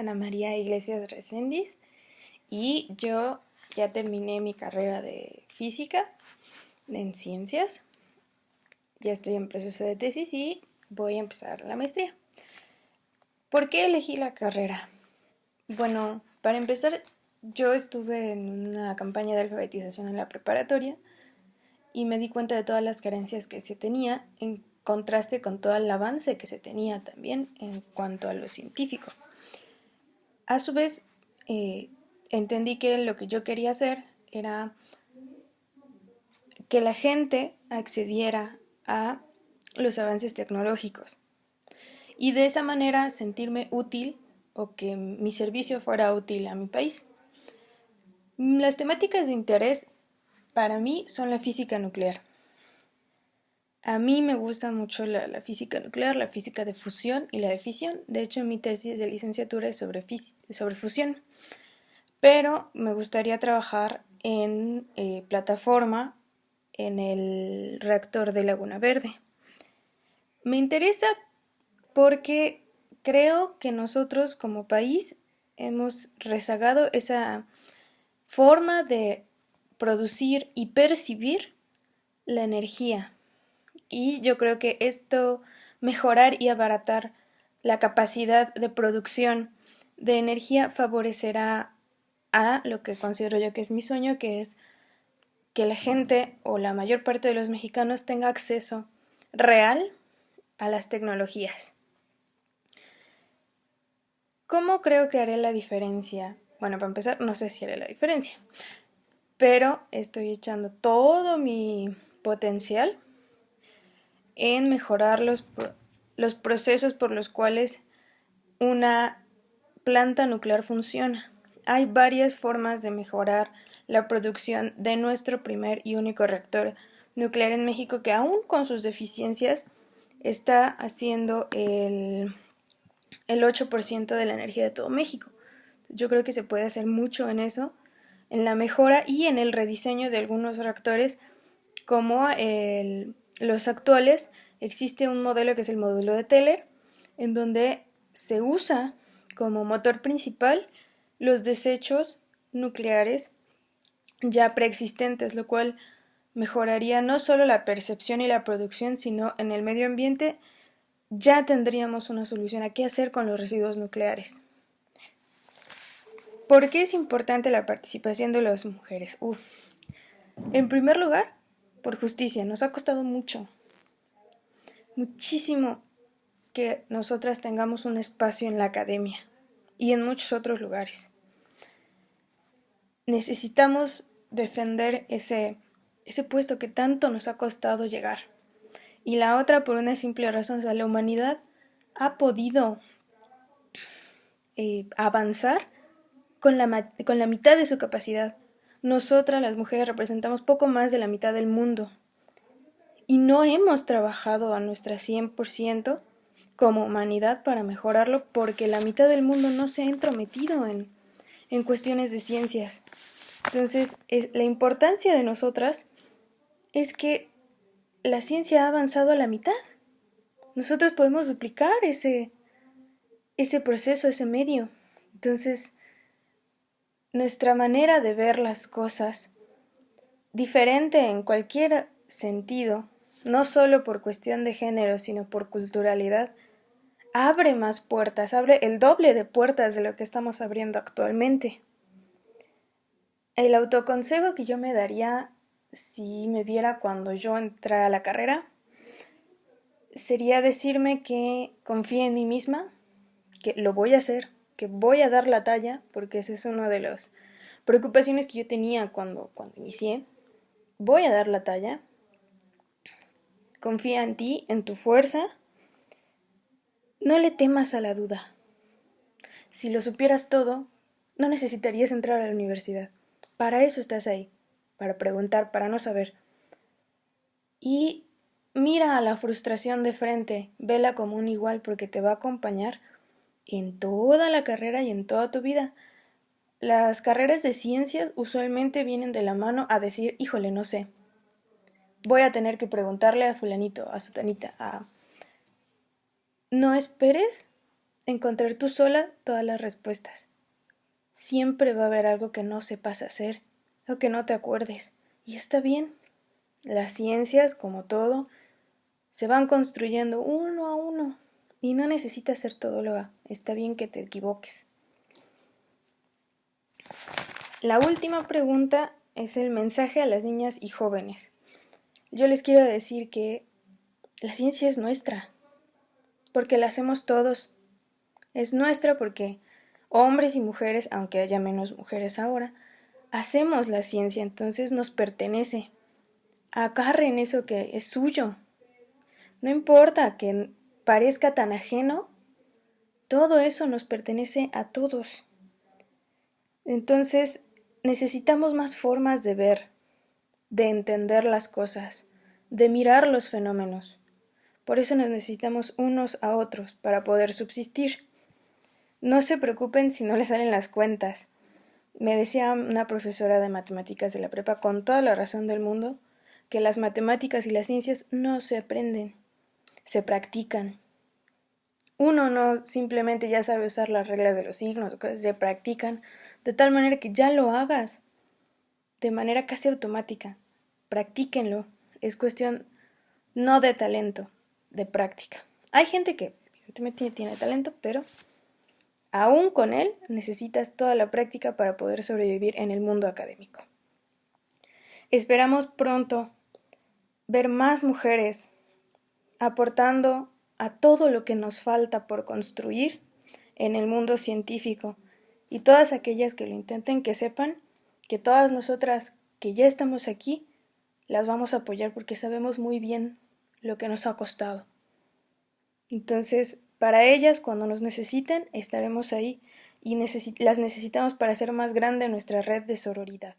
Ana María Iglesias Recendis y yo ya terminé mi carrera de física en ciencias. Ya estoy en proceso de tesis y voy a empezar la maestría. ¿Por qué elegí la carrera? Bueno, para empezar, yo estuve en una campaña de alfabetización en la preparatoria y me di cuenta de todas las carencias que se tenía en contraste con todo el avance que se tenía también en cuanto a lo científico. A su vez, eh, entendí que lo que yo quería hacer era que la gente accediera a los avances tecnológicos y de esa manera sentirme útil o que mi servicio fuera útil a mi país. Las temáticas de interés para mí son la física nuclear. A mí me gusta mucho la, física nuclear, la física de fusión y la de fisión. De hecho, mi tesis de licenciatura es sobre, sobre fusión. Pero me gustaría trabajar en eh, plataforma en el reactor de Laguna Verde. Me interesa porque creo que nosotros como país hemos rezagado esa forma de producir y percibir la energía. Y yo creo que esto mejorar y abaratar la capacidad de producción de energía favorecerá a lo que considero yo que es mi sueño, que es que la gente o la mayor parte de los mexicanos tenga acceso real a las tecnologías. ¿Cómo creo que haré la diferencia? Bueno, para empezar, no sé si haré la diferencia, pero estoy echando todo mi potencial en mejorar los, los procesos por los cuales una planta nuclear funciona. Hay varias formas de mejorar la producción de nuestro primer y único reactor nuclear en México que aún con sus deficiencias está haciendo el, el 8% de la energía de todo México. Yo creo que se puede hacer mucho en eso, en la mejora y en el rediseño de algunos reactores como los actuales. Existe un modelo que es el módulo de Teller, en donde se usa como motor principal los desechos nucleares ya preexistentes, lo cual mejoraría no solo la percepción y la producción, sino en el medio ambiente ya tendríamos una solución a qué hacer con los residuos nucleares. ¿Por qué es importante la participación de las mujeres? En primer lugar, por justicia, nos ha costado mucho, muchísimo que nosotras tengamos un espacio en la academia y en muchos otros lugares. Necesitamos defender ese, ese puesto que tanto nos ha costado llegar. Y la otra por una simple razón, o la humanidad ha podido eh, avanzar con la, con la mitad de su capacidad. Nosotras las mujeres representamos poco más de la mitad del mundo. Y no hemos trabajado a nuestra 100% como humanidad para mejorarlo porque la mitad del mundo no se ha entrometido en, en cuestiones de ciencias. Entonces, la importancia de nosotras es que la ciencia ha avanzado a la mitad. Nosotros podemos duplicar ese, ese proceso, ese medio. Entonces, nuestra manera de ver las cosas, diferente en cualquier sentido, no solo por cuestión de género, sino por culturalidad, abre más puertas, abre el doble de puertas de lo que estamos abriendo actualmente. El autoconsejo que yo me daría si me viera cuando yo entrara a la carrera sería decirme que confíe en mí misma, que lo voy a hacer, voy a dar la talla, porque esa es una de las preocupaciones que yo tenía cuando, cuando inicié. Voy a dar la talla. Confía en ti, en tu fuerza. No le temas a la duda. Si lo supieras todo, no necesitarías entrar a la universidad. Para eso estás ahí, para preguntar, para no saber. Y mira a la frustración de frente, vela como un igual porque te va a acompañar en toda la carrera y en toda tu vida. Las carreras de ciencias usualmente vienen de la mano a decir, híjole, no sé. Voy a tener que preguntarle a fulanito, a sutanita, a... No esperes encontrar tú sola todas las respuestas. Siempre va a haber algo que no sepas hacer o que no te acuerdes, y está bien. Las ciencias, como todo, se van construyendo uno a uno, y no necesitas ser todóloga, está bien que te equivoques. La última pregunta es el mensaje a las niñas y jóvenes. Yo les quiero decir que la ciencia es nuestra, porque la hacemos todos. Es nuestra porque hombres y mujeres, aunque haya menos mujeres ahora, hacemos la ciencia, entonces nos pertenece. Agarren eso que es suyo. No importa que parezca tan ajeno, todo eso nos pertenece a todos. Entonces, necesitamos más formas de ver, de entender las cosas, de mirar los fenómenos. Por eso nos necesitamos unos a otros para poder subsistir. No se preocupen si no les salen las cuentas. Me decía una profesora de matemáticas de la prepa con toda la razón del mundo que las matemáticas y las ciencias no se aprenden, se practican. Uno no simplemente ya sabe usar las reglas de los signos, se practican de tal manera que ya lo hagas de manera casi automática. Practíquenlo. Es cuestión no de talento, de práctica. Hay gente que evidentemente tiene talento, pero aún con él necesitas toda la práctica para poder sobrevivir en el mundo académico. Esperamos pronto ver más mujeres aportando a todo lo que nos falta por construir en el mundo científico y todas aquellas que lo intenten que sepan que todas nosotras que ya estamos aquí las vamos a apoyar porque sabemos muy bien lo que nos ha costado. Entonces, para ellas, cuando nos necesiten, estaremos ahí y las necesitamos para hacer más grande nuestra red de sororidad.